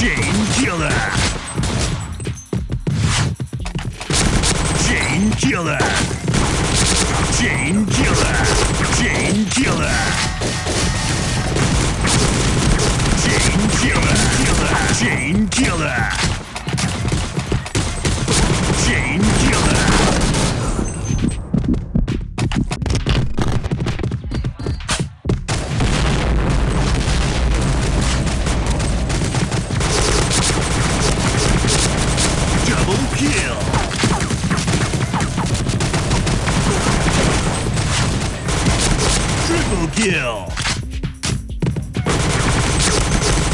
Chain killer. Chain killer. Chain kill.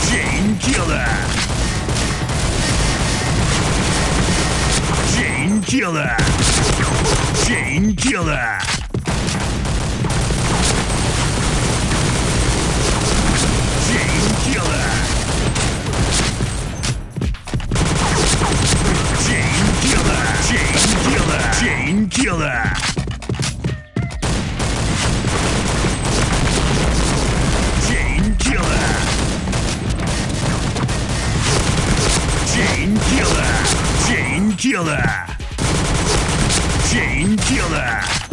Chain killer. Chain killer. Chain killer. Chain killer. Chain killer. Chain killer. Chain killer. Chain Chain killer. Chain killer. Chain killer.